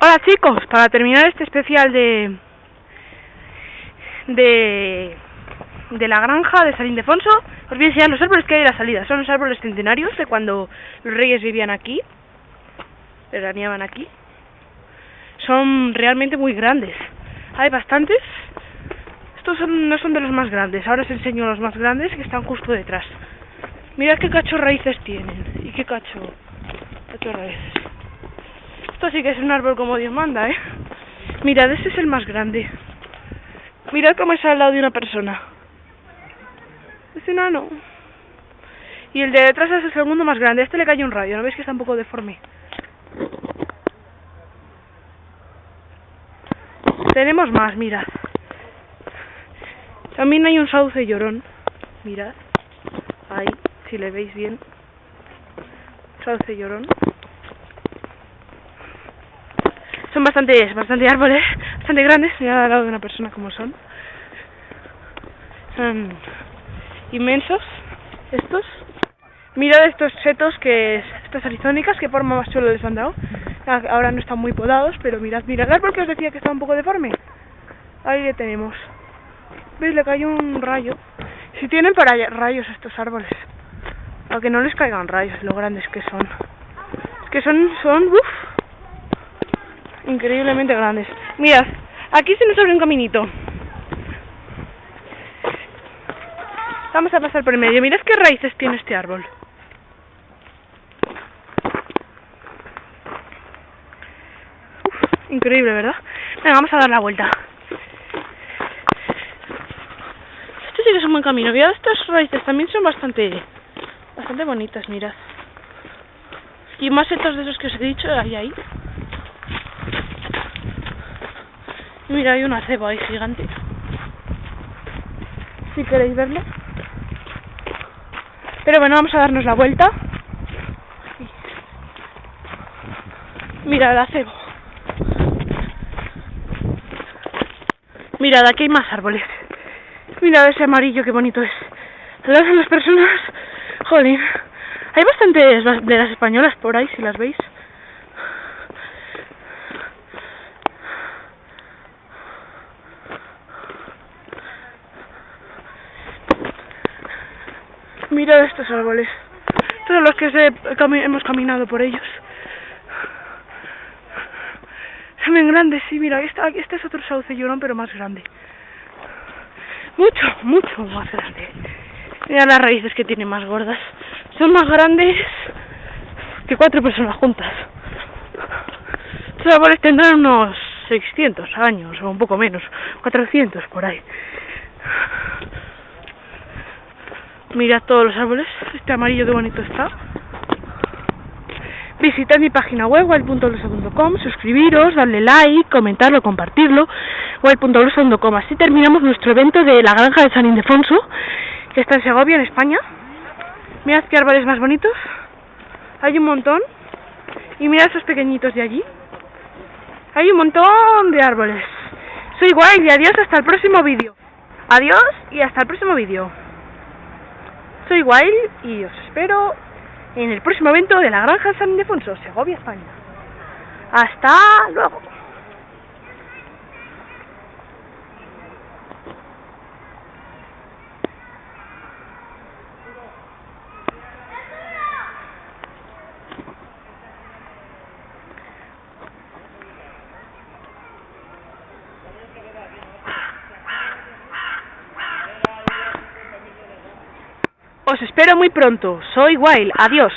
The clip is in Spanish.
Hola chicos, para terminar este especial de de de la granja de San Ildefonso, os voy a enseñar los árboles que hay en la salida. Son los árboles centenarios de cuando los reyes vivían aquí, veraneaban aquí. Son realmente muy grandes. Hay bastantes. Estos no son de los más grandes. Ahora os enseño los más grandes que están justo detrás. Mirad qué cacho raíces tienen. Y qué cacho, cacho raíces. Esto sí que es un árbol como Dios manda, ¿eh? Mirad, este es el más grande. Mirad cómo es al lado de una persona. Es enano. Y el de detrás es el segundo más grande. Este le cayó un rayo. ¿No veis que está un poco deforme? Tenemos más, mirad. También hay un sauce llorón. Mirad. Ahí, si le veis bien. Sauce llorón. Son bastante, bastante árboles, bastante grandes, mira al lado de una persona como son. Son inmensos estos. Mirad estos setos que estas arizónicas que forma más suelo les han dado. Ahora no están muy podados, pero mirad, mirad el árbol que os decía que está un poco deforme. Ahí le tenemos. ¿Veis? Le cayó un rayo. Si tienen para rayos estos árboles. Aunque no les caigan rayos, lo grandes que son. Es que son, son, uff, increíblemente grandes. Mirad, aquí se nos abre un caminito. Vamos a pasar por el medio. Mirad qué raíces tiene este árbol. increíble, ¿verdad? Venga, vamos a dar la vuelta. Este sí que es un buen camino. Mirad estas raíces, también son bastante, bastante bonitas, mirad. Y más setos de esos que os he dicho, ahí, ahí. Mira, hay una ceba ahí gigante. Si queréis verlo. Pero bueno, vamos a darnos la vuelta. Mira la ceba. Mirad, aquí hay más árboles. Mirad ese amarillo, qué bonito es. Las, las personas... Jolín. Hay bastantes de las españolas por ahí, si las veis. Mirad estos árboles. Todos los que hemos caminado por ellos. Bien grandes, sí, mira, este, este es otro sauce llorón, pero más grande. Mucho, mucho más grande. Mira las raíces que tiene más gordas. Son más grandes que cuatro personas juntas. Estos árboles tendrán unos 600 años, o un poco menos, 400 por ahí. Mirad todos los árboles, este amarillo de bonito está. Visitad mi página web, wild.blusa.com, suscribiros, darle like, comentarlo, compartirlo, wild.blusa.com. Así terminamos nuestro evento de la granja de San Ildefonso, que está en Segovia, en España. Mirad qué árboles más bonitos. Hay un montón. Y mirad esos pequeñitos de allí. Hay un montón de árboles. Soy Wild y adiós hasta el próximo vídeo. Adiós y hasta el próximo vídeo. Soy Wild y os espero en el próximo evento de la Granja San Ildefonso, Segovia, España. Hasta luego. Os espero muy pronto. Soy Wild. Adiós.